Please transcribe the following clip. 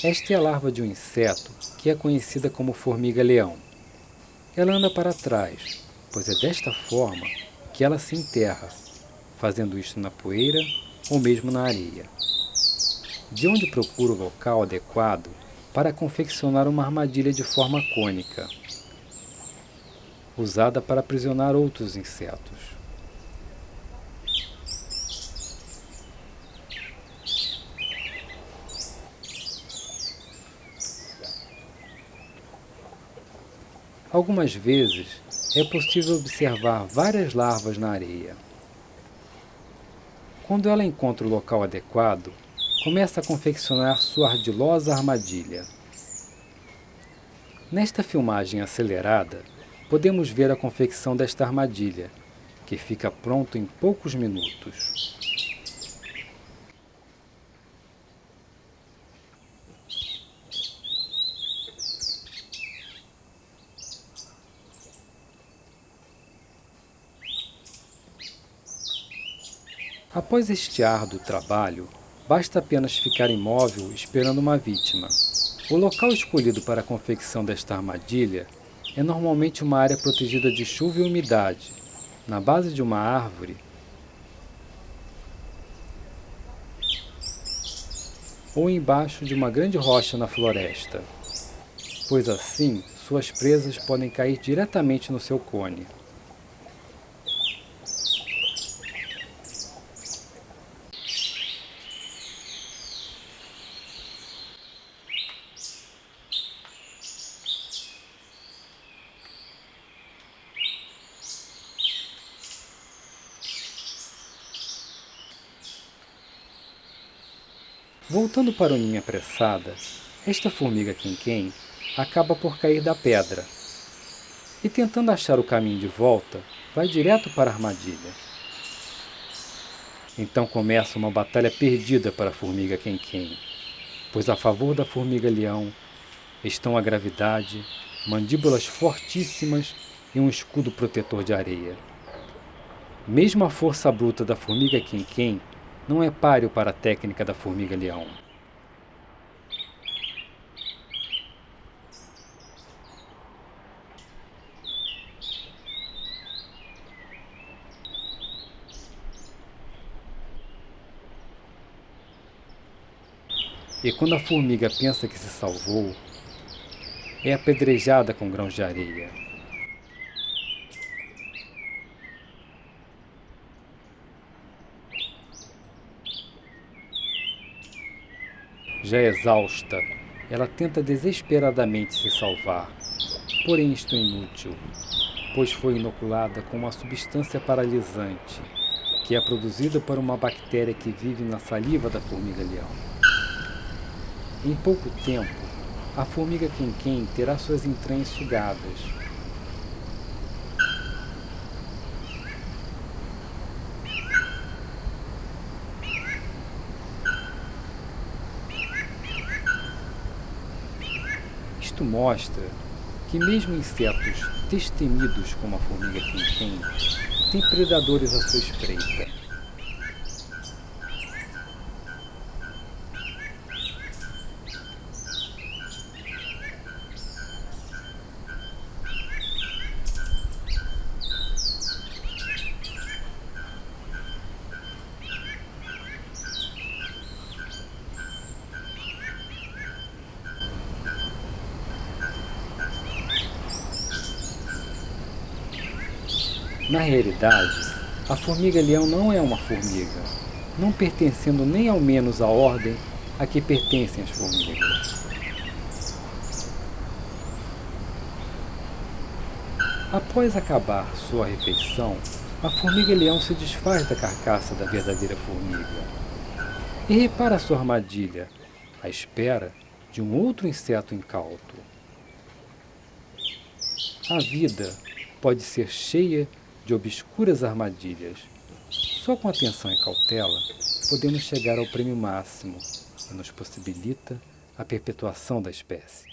Esta é a larva de um inseto que é conhecida como formiga-leão. Ela anda para trás, pois é desta forma que ela se enterra, fazendo isto na poeira ou mesmo na areia. De onde procura o local adequado para confeccionar uma armadilha de forma cônica, usada para aprisionar outros insetos. Algumas vezes é possível observar várias larvas na areia. Quando ela encontra o local adequado, começa a confeccionar sua ardilosa armadilha. Nesta filmagem acelerada, podemos ver a confecção desta armadilha, que fica pronto em poucos minutos. Após este árduo trabalho, basta apenas ficar imóvel esperando uma vítima. O local escolhido para a confecção desta armadilha é normalmente uma área protegida de chuva e umidade, na base de uma árvore ou embaixo de uma grande rocha na floresta, pois assim suas presas podem cair diretamente no seu cone. Voltando para o ninho apressada, esta formiga quem acaba por cair da pedra e tentando achar o caminho de volta, vai direto para a armadilha. Então começa uma batalha perdida para a formiga quem pois a favor da formiga-leão estão a gravidade, mandíbulas fortíssimas e um escudo protetor de areia. Mesmo a força bruta da formiga quem não é páreo para a técnica da formiga-leão. E quando a formiga pensa que se salvou, é apedrejada com grãos de areia. Já exausta, ela tenta desesperadamente se salvar, porém isto é inútil, pois foi inoculada com uma substância paralisante, que é produzida por uma bactéria que vive na saliva da formiga-leão. Em pouco tempo, a formiga quem terá suas entranhas sugadas, Mostra que mesmo insetos destemidos como a formiga quem têm predadores à sua espreita. Na realidade, a formiga-leão não é uma formiga, não pertencendo nem ao menos à ordem a que pertencem as formigas. Após acabar sua refeição, a formiga-leão se desfaz da carcaça da verdadeira formiga e repara sua armadilha, à espera de um outro inseto incauto. A vida pode ser cheia de obscuras armadilhas. Só com atenção e cautela podemos chegar ao prêmio máximo que nos possibilita a perpetuação da espécie.